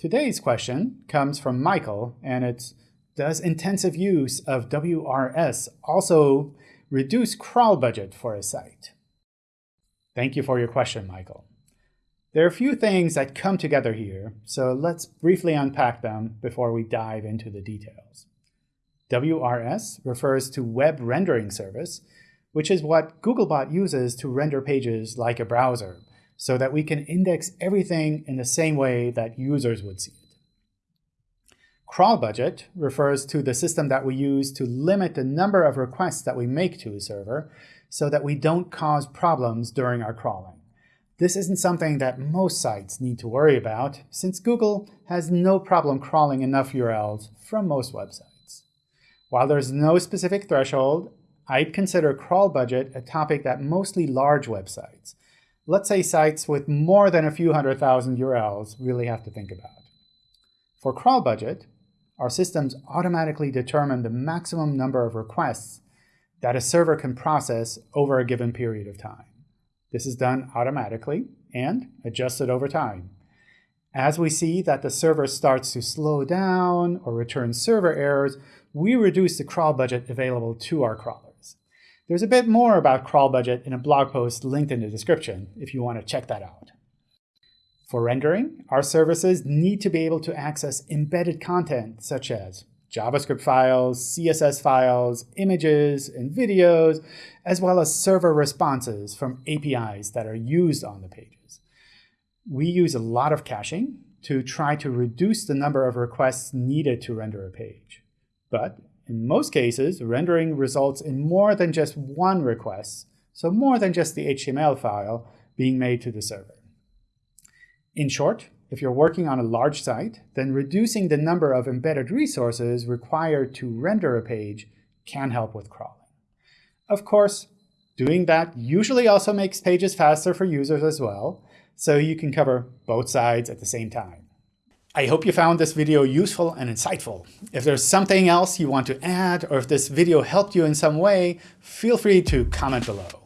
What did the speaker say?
Today's question comes from Michael, and it's, does intensive use of WRS also reduce crawl budget for a site? Thank you for your question, Michael. There are a few things that come together here, so let's briefly unpack them before we dive into the details. WRS refers to Web Rendering Service, which is what Googlebot uses to render pages like a browser, so that we can index everything in the same way that users would see it. Crawl budget refers to the system that we use to limit the number of requests that we make to a server so that we don't cause problems during our crawling. This isn't something that most sites need to worry about, since Google has no problem crawling enough URLs from most websites. While there's no specific threshold, I'd consider crawl budget a topic that mostly large websites, let's say sites with more than a few hundred thousand URLs really have to think about. For crawl budget, our systems automatically determine the maximum number of requests that a server can process over a given period of time. This is done automatically and adjusted over time. As we see that the server starts to slow down or return server errors, we reduce the crawl budget available to our crawler. There's a bit more about crawl budget in a blog post linked in the description if you want to check that out. For rendering, our services need to be able to access embedded content such as JavaScript files, CSS files, images, and videos, as well as server responses from APIs that are used on the pages. We use a lot of caching to try to reduce the number of requests needed to render a page. But in most cases, rendering results in more than just one request, so more than just the HTML file being made to the server. In short, if you're working on a large site, then reducing the number of embedded resources required to render a page can help with crawling. Of course, doing that usually also makes pages faster for users as well, so you can cover both sides at the same time. I hope you found this video useful and insightful. If there's something else you want to add, or if this video helped you in some way, feel free to comment below.